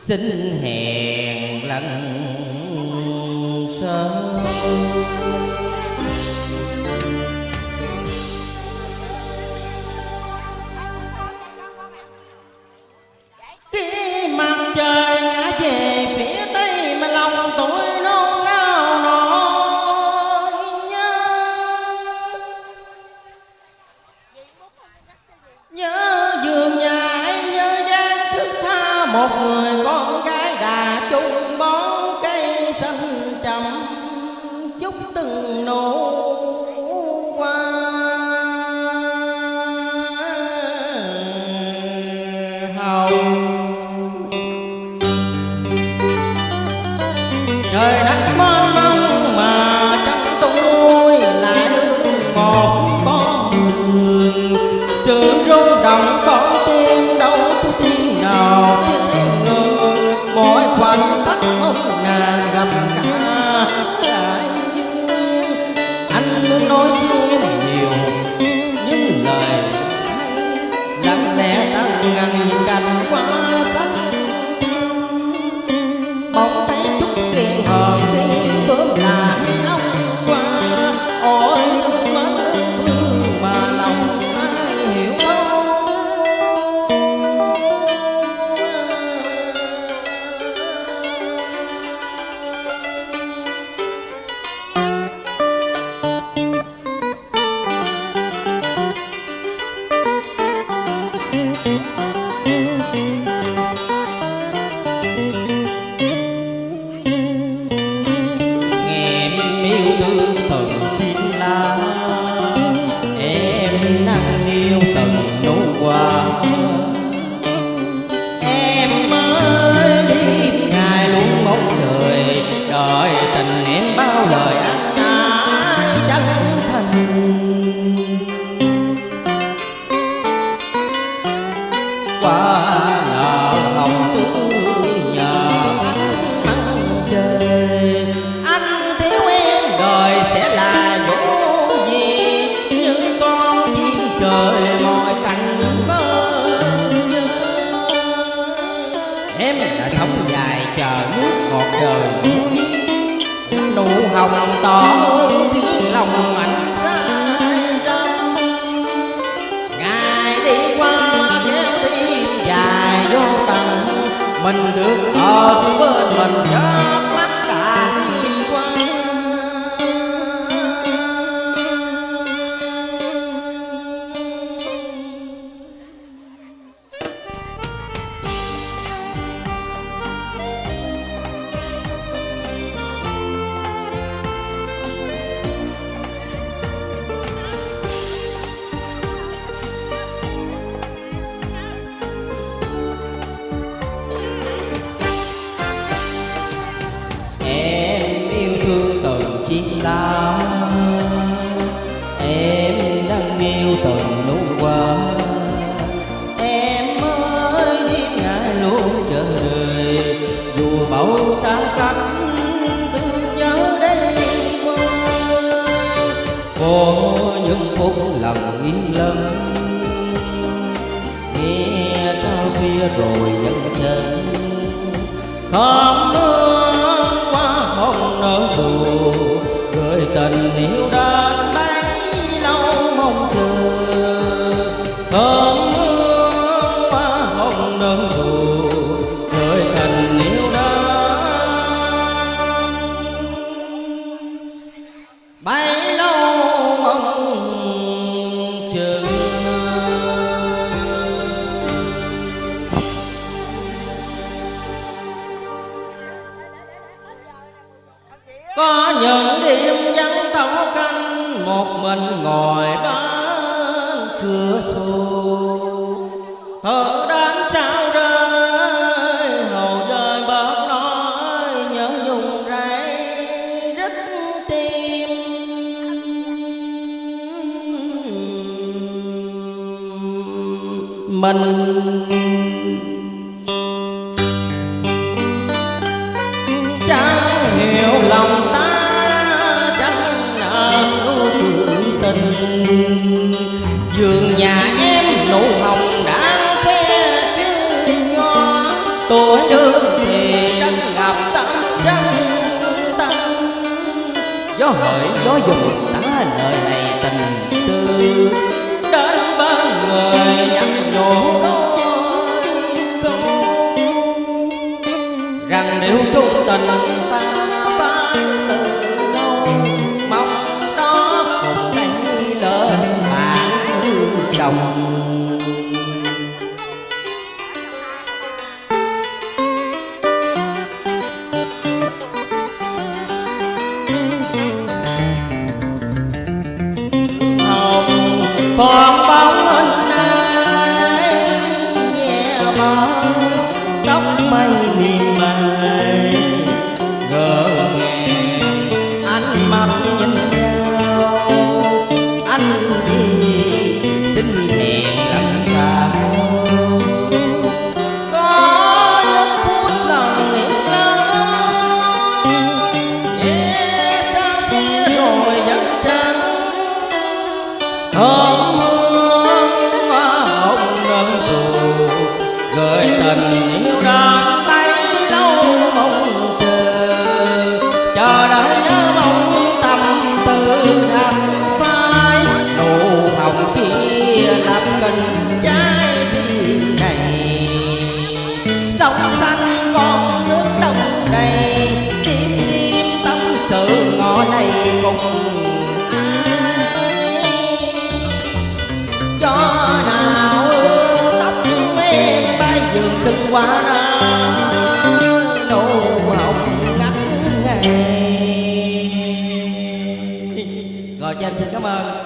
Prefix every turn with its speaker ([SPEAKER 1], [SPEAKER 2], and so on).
[SPEAKER 1] xin hẹn lần sau. Khi mặt trời ngã về phía tây mà lòng tôi nôn nao nỗi nhớ. Nhớ vừa một người con đời muối nụ hồng tỏ tiếng lòng anh sai trong. ngài đi qua kéo tim dài vô tầng mình được ở bên mình bao cách thương nhớ đây qua có những phút lòng im lặng, nghe sao kia rồi vẫn chân thơm nước qua hồng nở dù gửi tình yêu bấy lâu mong chờ. Có những đêm vắng thấu canh, một mình ngồi bên cửa sổ thơ mình. Chẳng hiểu lòng ta chẳng nợ cứu tình. Giường nhà em nụ hồng đã khe chứ nho tuổi đương thì chẳng gặp tâm chẳng tâm gió hỏi gió dùng ta lời này tình tư. lòng. Hồng con bóng hình ai nhẹ mơ tóc mây miền mài gỡ ngàn ánh mắt tình chân quá đâu hồng ngắn ngày rồi cho em xin cảm ơn.